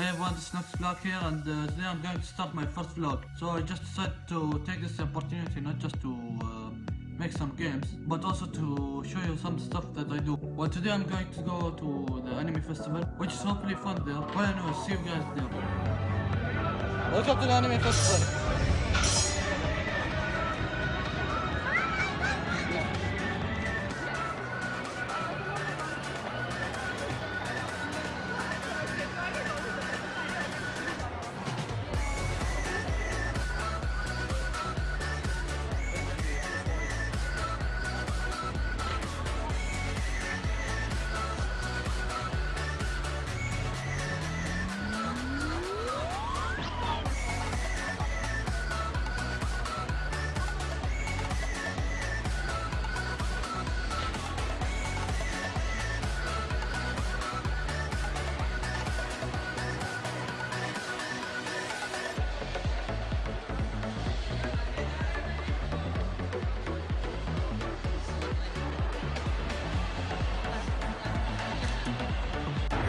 Hey everyone, this is Nox Vlog here and uh, today I'm going to start my first vlog. So I just decided to take this opportunity not just to uh, make some games, but also to show you some stuff that I do. Well today I'm going to go to the anime festival, which is hopefully fun there. Well anyway, see you guys there. Welcome to the anime festival.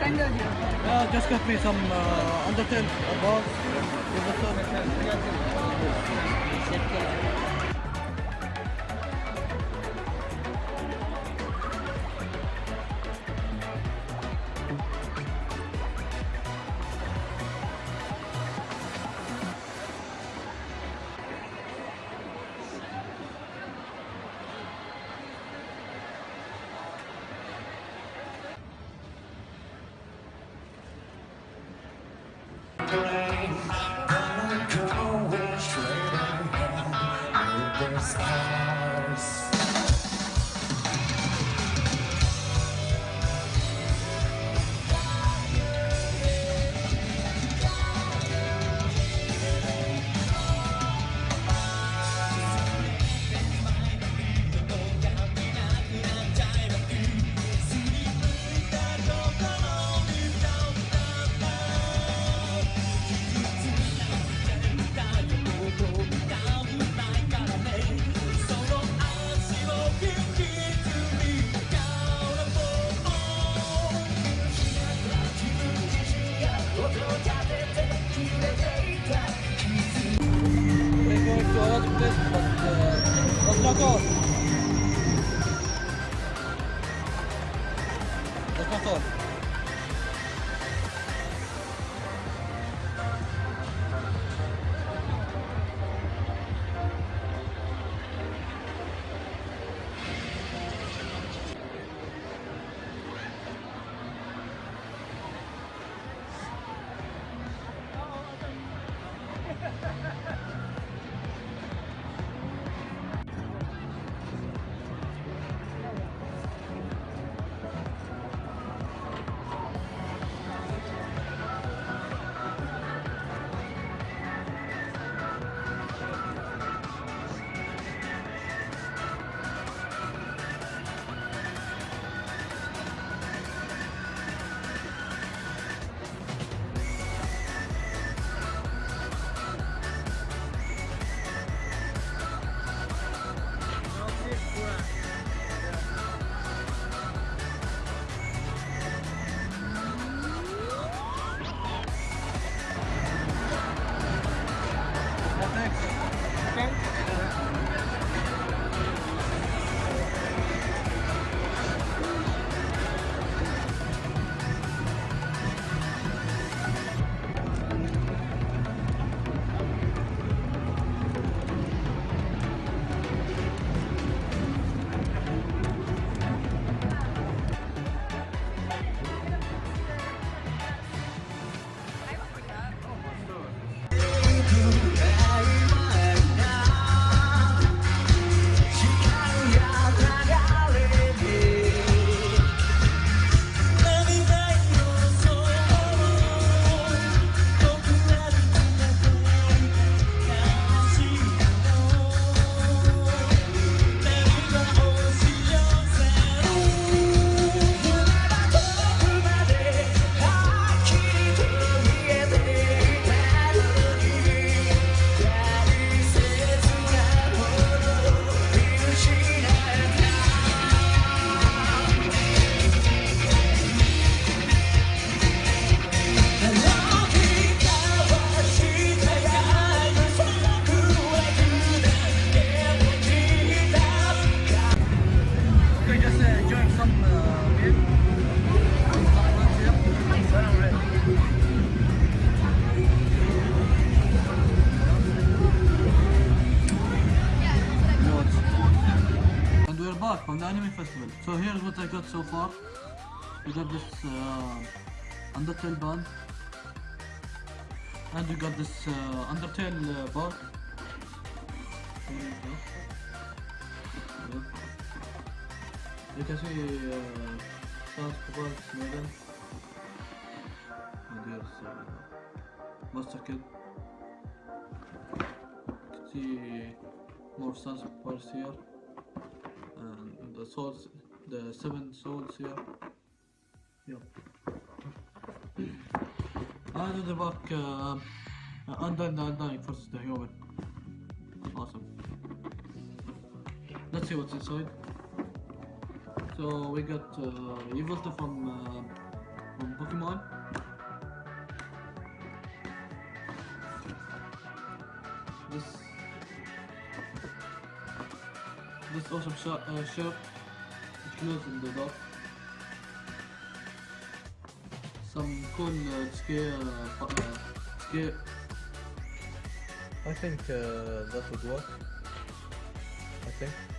De ödüyor. Yeah, just got me some uh, Undertale balls. around. Oh. That's not all. festival. So here's what I got so far. We got this uh, Undertale band. And we got this uh, Undertale uh. There you can see uh, Sans Cobalt Maiden. And there's uh, Monster Kid. You can see more Sans Cobalt here. The souls, the seven souls here. In the back, uh, Undyne Undying versus the Human. Awesome. Let's see what's inside. So we got uh, Evolta from uh, from Pokemon. This this awesome shot, uh, glows in the dark. Some cool uh, scare, uh, uh, scare. I think uh, that would work. I think.